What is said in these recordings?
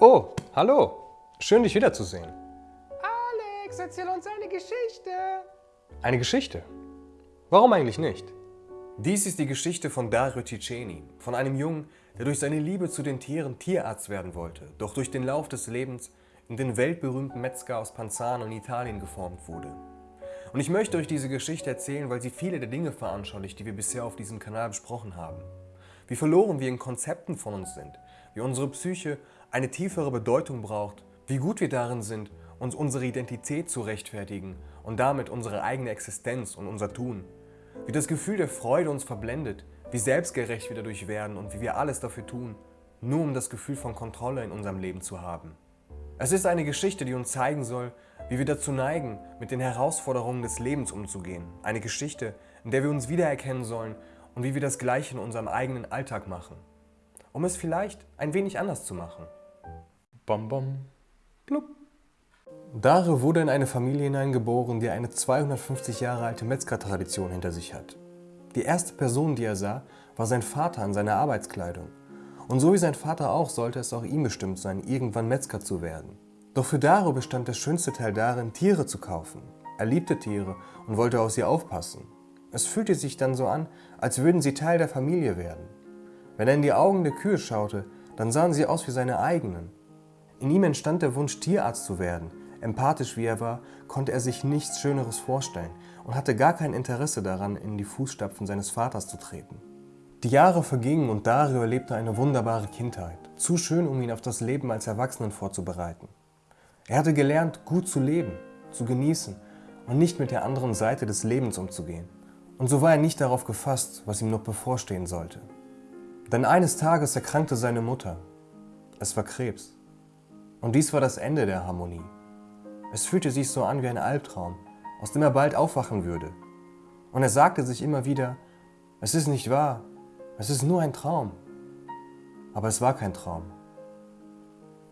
Oh, hallo. Schön, dich wiederzusehen. Alex, erzähl uns eine Geschichte. Eine Geschichte? Warum eigentlich nicht? Dies ist die Geschichte von Dario Ciceni, von einem Jungen, der durch seine Liebe zu den Tieren Tierarzt werden wollte, doch durch den Lauf des Lebens in den weltberühmten Metzger aus Panzano in Italien geformt wurde. Und ich möchte euch diese Geschichte erzählen, weil sie viele der Dinge veranschaulicht, die wir bisher auf diesem Kanal besprochen haben. Wie verloren wir in Konzepten von uns sind, wie unsere Psyche eine tiefere Bedeutung braucht, wie gut wir darin sind, uns unsere Identität zu rechtfertigen und damit unsere eigene Existenz und unser Tun. Wie das Gefühl der Freude uns verblendet, wie selbstgerecht wir dadurch werden und wie wir alles dafür tun, nur um das Gefühl von Kontrolle in unserem Leben zu haben. Es ist eine Geschichte, die uns zeigen soll, wie wir dazu neigen, mit den Herausforderungen des Lebens umzugehen. Eine Geschichte, in der wir uns wiedererkennen sollen und wie wir das Gleiche in unserem eigenen Alltag machen. Um es vielleicht ein wenig anders zu machen. Bom bom. Blub. Dario wurde in eine Familie hineingeboren, die eine 250 Jahre alte Metzgertradition hinter sich hat. Die erste Person, die er sah, war sein Vater in seiner Arbeitskleidung. Und so wie sein Vater auch, sollte es auch ihm bestimmt sein, irgendwann Metzger zu werden. Doch für Dario bestand der schönste Teil darin, Tiere zu kaufen. Er liebte Tiere und wollte auf sie aufpassen. Es fühlte sich dann so an, als würden sie Teil der Familie werden. Wenn er in die Augen der Kühe schaute, dann sahen sie aus wie seine eigenen. In ihm entstand der Wunsch, Tierarzt zu werden. Empathisch wie er war, konnte er sich nichts Schöneres vorstellen und hatte gar kein Interesse daran, in die Fußstapfen seines Vaters zu treten. Die Jahre vergingen und Dario erlebte eine wunderbare Kindheit, zu schön, um ihn auf das Leben als Erwachsenen vorzubereiten. Er hatte gelernt, gut zu leben, zu genießen und nicht mit der anderen Seite des Lebens umzugehen. Und so war er nicht darauf gefasst, was ihm noch bevorstehen sollte. Denn eines Tages erkrankte seine Mutter. Es war Krebs. Und dies war das Ende der Harmonie. Es fühlte sich so an wie ein Albtraum, aus dem er bald aufwachen würde. Und er sagte sich immer wieder, es ist nicht wahr, es ist nur ein Traum. Aber es war kein Traum.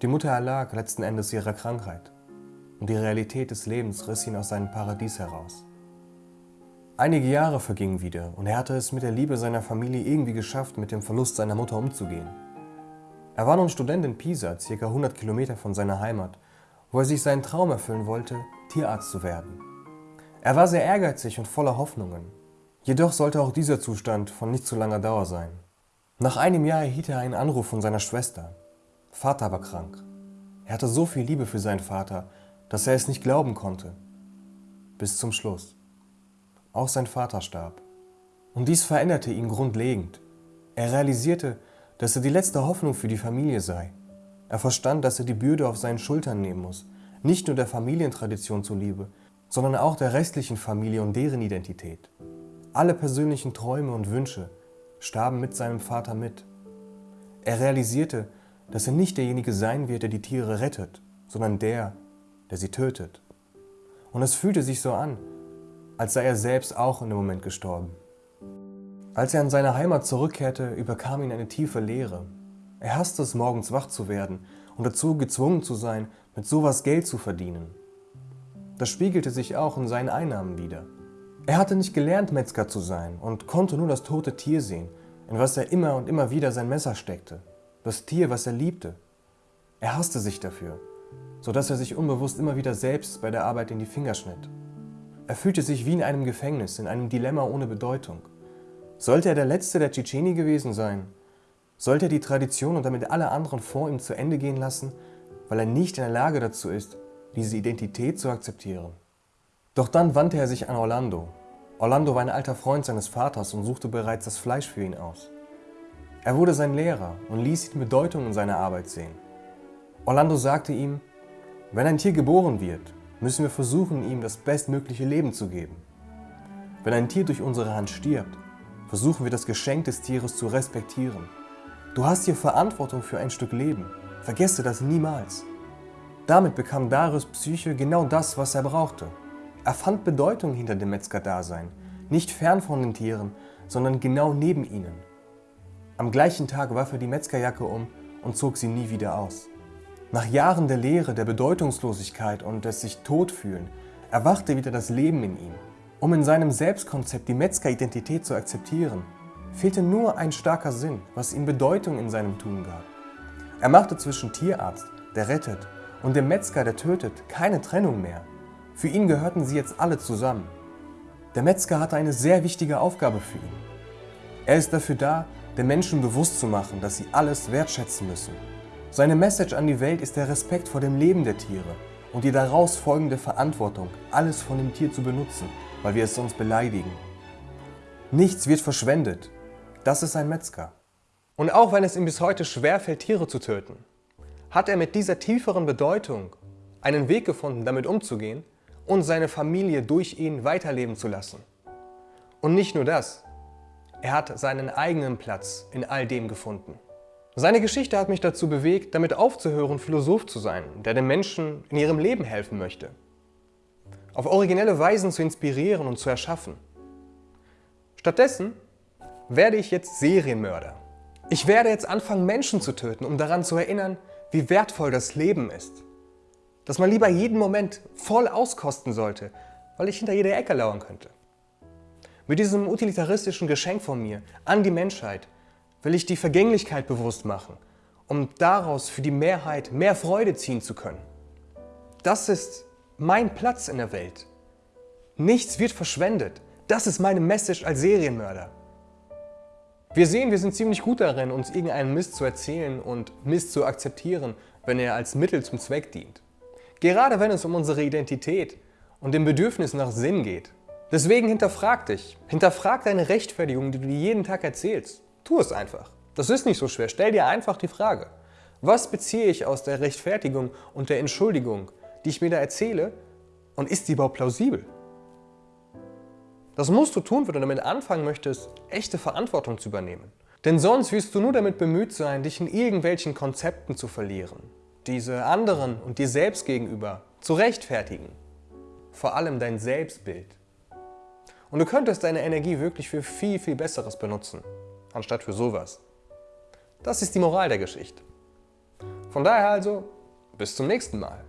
Die Mutter erlag letzten Endes ihrer Krankheit und die Realität des Lebens riss ihn aus seinem Paradies heraus. Einige Jahre vergingen wieder und er hatte es mit der Liebe seiner Familie irgendwie geschafft, mit dem Verlust seiner Mutter umzugehen. Er war nun Student in Pisa, ca. 100 Kilometer von seiner Heimat, wo er sich seinen Traum erfüllen wollte, Tierarzt zu werden. Er war sehr ehrgeizig und voller Hoffnungen. Jedoch sollte auch dieser Zustand von nicht zu langer Dauer sein. Nach einem Jahr erhielt er einen Anruf von seiner Schwester. Vater war krank. Er hatte so viel Liebe für seinen Vater, dass er es nicht glauben konnte. Bis zum Schluss. Auch sein Vater starb. Und dies veränderte ihn grundlegend. Er realisierte, dass er die letzte Hoffnung für die Familie sei. Er verstand, dass er die Bürde auf seinen Schultern nehmen muss, nicht nur der Familientradition zuliebe, sondern auch der restlichen Familie und deren Identität. Alle persönlichen Träume und Wünsche starben mit seinem Vater mit. Er realisierte, dass er nicht derjenige sein wird, der die Tiere rettet, sondern der, der sie tötet. Und es fühlte sich so an, als sei er selbst auch in dem Moment gestorben. Als er an seine Heimat zurückkehrte, überkam ihn eine tiefe Leere. Er hasste es, morgens wach zu werden und dazu gezwungen zu sein, mit sowas Geld zu verdienen. Das spiegelte sich auch in seinen Einnahmen wieder. Er hatte nicht gelernt, Metzger zu sein und konnte nur das tote Tier sehen, in was er immer und immer wieder sein Messer steckte. Das Tier, was er liebte. Er hasste sich dafür, sodass er sich unbewusst immer wieder selbst bei der Arbeit in die Finger schnitt. Er fühlte sich wie in einem Gefängnis, in einem Dilemma ohne Bedeutung. Sollte er der Letzte der Tschetscheni gewesen sein, sollte er die Tradition und damit alle anderen vor ihm zu Ende gehen lassen, weil er nicht in der Lage dazu ist, diese Identität zu akzeptieren. Doch dann wandte er sich an Orlando. Orlando war ein alter Freund seines Vaters und suchte bereits das Fleisch für ihn aus. Er wurde sein Lehrer und ließ ihn Bedeutung in seiner Arbeit sehen. Orlando sagte ihm, wenn ein Tier geboren wird, müssen wir versuchen, ihm das bestmögliche Leben zu geben. Wenn ein Tier durch unsere Hand stirbt, versuchen wir das Geschenk des Tieres zu respektieren. Du hast hier Verantwortung für ein Stück Leben. Vergesse das niemals. Damit bekam Darius Psyche genau das, was er brauchte. Er fand Bedeutung hinter dem Metzger-Dasein, nicht fern von den Tieren, sondern genau neben ihnen. Am gleichen Tag warf er die Metzgerjacke um und zog sie nie wieder aus. Nach Jahren der Leere, der Bedeutungslosigkeit und des sich totfühlen, erwachte wieder das Leben in ihm. Um in seinem Selbstkonzept die Metzger-Identität zu akzeptieren, fehlte nur ein starker Sinn, was ihm Bedeutung in seinem Tun gab. Er machte zwischen Tierarzt der rettet, und dem Metzger, der tötet, keine Trennung mehr. Für ihn gehörten sie jetzt alle zusammen. Der Metzger hatte eine sehr wichtige Aufgabe für ihn. Er ist dafür da, den Menschen bewusst zu machen, dass sie alles wertschätzen müssen. Seine Message an die Welt ist der Respekt vor dem Leben der Tiere und die daraus folgende Verantwortung, alles von dem Tier zu benutzen, weil wir es sonst beleidigen. Nichts wird verschwendet. Das ist ein Metzger. Und auch wenn es ihm bis heute schwerfällt, Tiere zu töten, hat er mit dieser tieferen Bedeutung einen Weg gefunden, damit umzugehen und seine Familie durch ihn weiterleben zu lassen. Und nicht nur das, er hat seinen eigenen Platz in all dem gefunden. Seine Geschichte hat mich dazu bewegt, damit aufzuhören, Philosoph zu sein, der den Menschen in ihrem Leben helfen möchte. Auf originelle Weisen zu inspirieren und zu erschaffen. Stattdessen werde ich jetzt Serienmörder. Ich werde jetzt anfangen, Menschen zu töten, um daran zu erinnern, wie wertvoll das Leben ist. Dass man lieber jeden Moment voll auskosten sollte, weil ich hinter jeder Ecke lauern könnte. Mit diesem utilitaristischen Geschenk von mir an die Menschheit will ich die Vergänglichkeit bewusst machen, um daraus für die Mehrheit mehr Freude ziehen zu können. Das ist mein Platz in der Welt. Nichts wird verschwendet. Das ist meine Message als Serienmörder. Wir sehen, wir sind ziemlich gut darin, uns irgendeinen Mist zu erzählen und Mist zu akzeptieren, wenn er als Mittel zum Zweck dient. Gerade wenn es um unsere Identität und dem Bedürfnis nach Sinn geht. Deswegen hinterfrag dich. Hinterfrag deine Rechtfertigung, die du dir jeden Tag erzählst. Tu es einfach. Das ist nicht so schwer. Stell dir einfach die Frage. Was beziehe ich aus der Rechtfertigung und der Entschuldigung, die ich mir da erzähle und ist die überhaupt plausibel? Das musst du tun, wenn du damit anfangen möchtest, echte Verantwortung zu übernehmen. Denn sonst wirst du nur damit bemüht sein, dich in irgendwelchen Konzepten zu verlieren, diese anderen und dir selbst gegenüber zu rechtfertigen. Vor allem dein Selbstbild. Und du könntest deine Energie wirklich für viel, viel Besseres benutzen, anstatt für sowas. Das ist die Moral der Geschichte. Von daher also, bis zum nächsten Mal.